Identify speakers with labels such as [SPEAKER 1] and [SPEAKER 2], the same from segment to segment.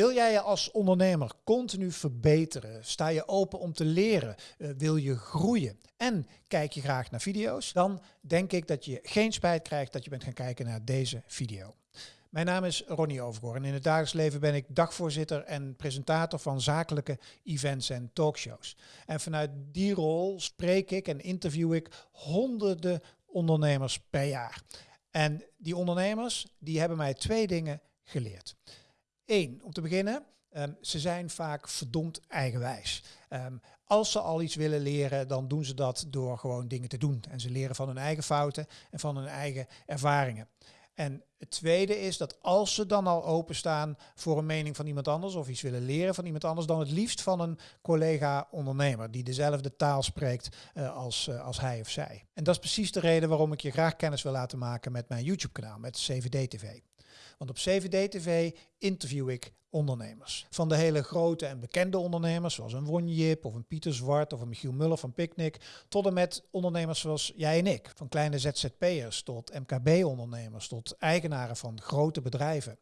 [SPEAKER 1] Wil jij je als ondernemer continu verbeteren? Sta je open om te leren? Uh, wil je groeien? En kijk je graag naar video's? Dan denk ik dat je geen spijt krijgt dat je bent gaan kijken naar deze video. Mijn naam is Ronnie Overgoor en in het dagelijks leven ben ik dagvoorzitter en presentator van zakelijke events en talkshows. En vanuit die rol spreek ik en interview ik honderden ondernemers per jaar. En die ondernemers die hebben mij twee dingen geleerd. Eén, om te beginnen, um, ze zijn vaak verdomd eigenwijs. Um, als ze al iets willen leren, dan doen ze dat door gewoon dingen te doen. En ze leren van hun eigen fouten en van hun eigen ervaringen. En het tweede is dat als ze dan al openstaan voor een mening van iemand anders of iets willen leren van iemand anders, dan het liefst van een collega-ondernemer die dezelfde taal spreekt uh, als, uh, als hij of zij. En dat is precies de reden waarom ik je graag kennis wil laten maken met mijn YouTube-kanaal, met CVD TV. Want op CVD TV interview ik ondernemers. Van de hele grote en bekende ondernemers, zoals een Wonjip of een Pieter Zwart of een Michiel Muller van Picnic, tot en met ondernemers zoals jij en ik. Van kleine ZZP'ers tot MKB-ondernemers, tot eigenaren van grote bedrijven.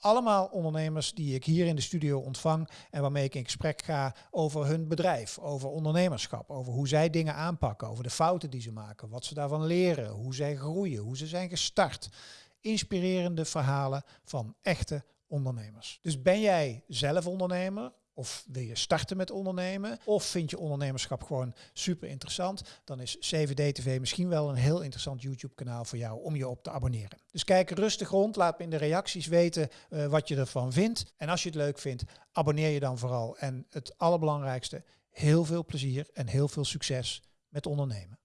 [SPEAKER 1] Allemaal ondernemers die ik hier in de studio ontvang en waarmee ik in gesprek ga over hun bedrijf, over ondernemerschap, over hoe zij dingen aanpakken, over de fouten die ze maken, wat ze daarvan leren, hoe zij groeien, hoe ze zijn gestart inspirerende verhalen van echte ondernemers. Dus ben jij zelf ondernemer? Of wil je starten met ondernemen? Of vind je ondernemerschap gewoon super interessant? Dan is CVD TV misschien wel een heel interessant YouTube kanaal voor jou om je op te abonneren. Dus kijk rustig rond, laat me in de reacties weten uh, wat je ervan vindt. En als je het leuk vindt, abonneer je dan vooral. En het allerbelangrijkste, heel veel plezier en heel veel succes met ondernemen.